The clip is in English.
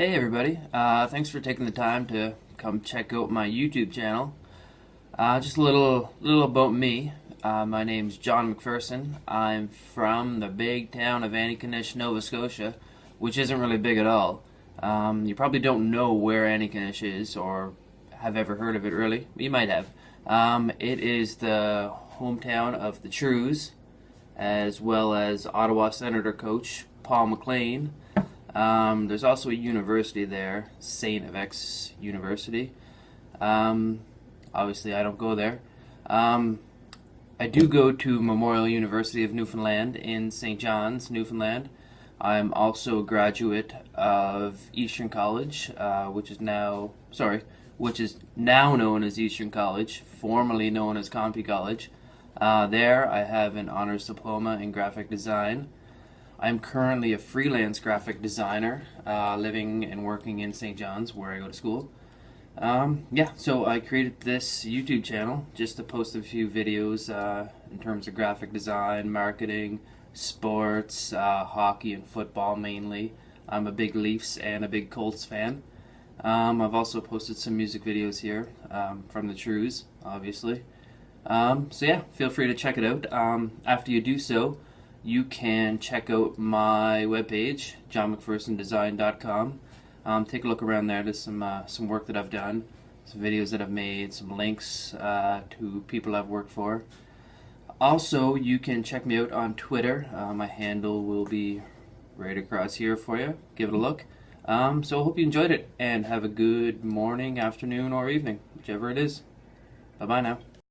Hey everybody, uh, thanks for taking the time to come check out my YouTube channel. Uh, just a little, little about me. Uh, my name's John McPherson. I'm from the big town of Antigonish, Nova Scotia, which isn't really big at all. Um, you probably don't know where Antigonish is or have ever heard of it really. You might have. Um, it is the hometown of the Trews, as well as Ottawa Senator coach Paul McLean. Um, there's also a university there, St. FX University. Um, obviously, I don't go there. Um, I do go to Memorial University of Newfoundland in St. John's, Newfoundland. I'm also a graduate of Eastern College, uh, which is now, sorry, which is now known as Eastern College, formerly known as Compu College. Uh, there, I have an honors diploma in graphic design. I'm currently a freelance graphic designer, uh, living and working in St. John's, where I go to school. Um, yeah, so I created this YouTube channel just to post a few videos uh, in terms of graphic design, marketing, sports, uh, hockey, and football mainly. I'm a big Leafs and a big Colts fan. Um, I've also posted some music videos here um, from the Trews, obviously. Um, so yeah, feel free to check it out. Um, after you do so, you can check out my webpage, johnmcphersondesign.com. Um, take a look around there. There's some uh, some work that I've done, some videos that I've made, some links uh, to people I've worked for. Also, you can check me out on Twitter. Uh, my handle will be right across here for you. Give it a look. Um, so I hope you enjoyed it and have a good morning, afternoon, or evening, whichever it is. Bye bye now.